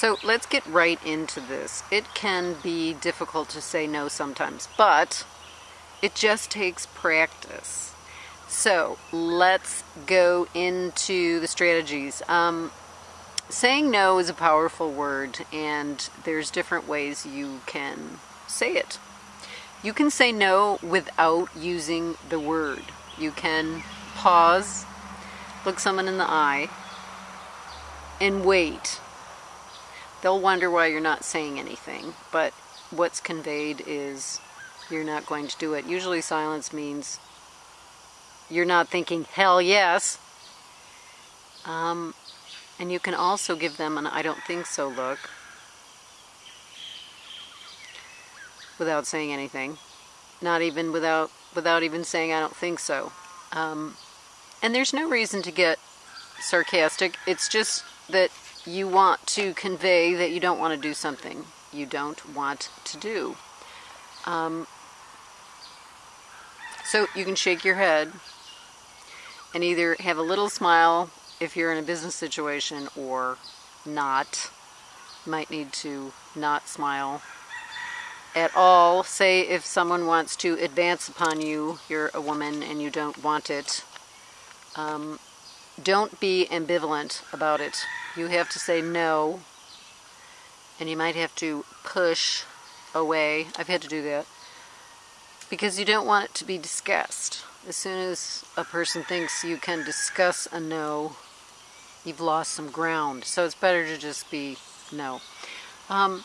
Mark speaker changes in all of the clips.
Speaker 1: So let's get right into this. It can be difficult to say no sometimes, but it just takes practice. So let's go into the strategies. Um, saying no is a powerful word, and there's different ways you can say it. You can say no without using the word. You can pause, look someone in the eye, and wait. They'll wonder why you're not saying anything, but what's conveyed is you're not going to do it. Usually silence means you're not thinking, hell yes. Um, and you can also give them an I don't think so look without saying anything. Not even without without even saying I don't think so. Um, and there's no reason to get sarcastic. It's just that you want to convey that you don't want to do something you don't want to do. Um, so you can shake your head and either have a little smile if you're in a business situation or not. You might need to not smile at all. Say if someone wants to advance upon you, you're a woman and you don't want it. Um, don't be ambivalent about it. You have to say no, and you might have to push away. I've had to do that because you don't want it to be discussed. As soon as a person thinks you can discuss a no, you've lost some ground. So it's better to just be no. Um,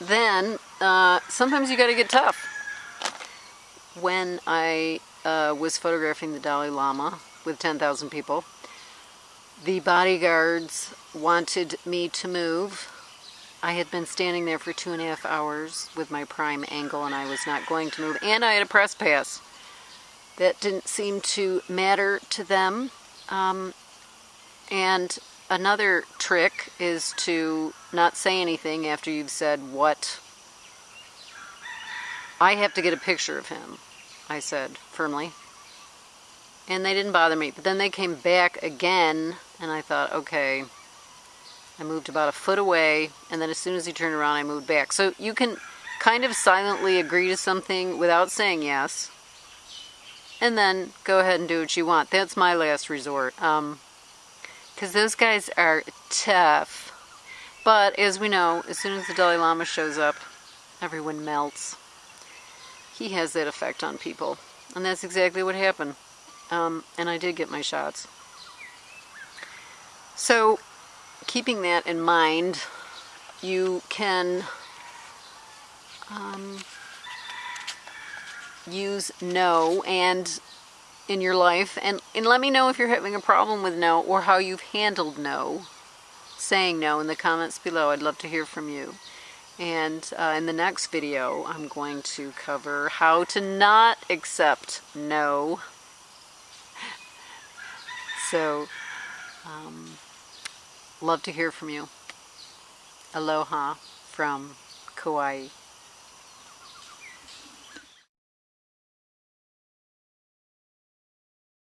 Speaker 1: then uh, sometimes you got to get tough. When I uh, was photographing the Dalai Lama with 10,000 people, the bodyguards wanted me to move. I had been standing there for two and a half hours with my prime angle and I was not going to move. And I had a press pass. That didn't seem to matter to them. Um, and another trick is to not say anything after you've said what. I have to get a picture of him, I said firmly. And they didn't bother me. But then they came back again, and I thought, okay. I moved about a foot away, and then as soon as he turned around, I moved back. So you can kind of silently agree to something without saying yes, and then go ahead and do what you want. That's my last resort. Um, because those guys are tough. But as we know, as soon as the Dalai Lama shows up, everyone melts. He has that effect on people. And that's exactly what happened. Um, and I did get my shots. So, keeping that in mind, you can um, use no and in your life. And, and let me know if you're having a problem with no or how you've handled no saying no in the comments below. I'd love to hear from you. And uh, in the next video I'm going to cover how to not accept no so um, love to hear from you. Aloha from Kauai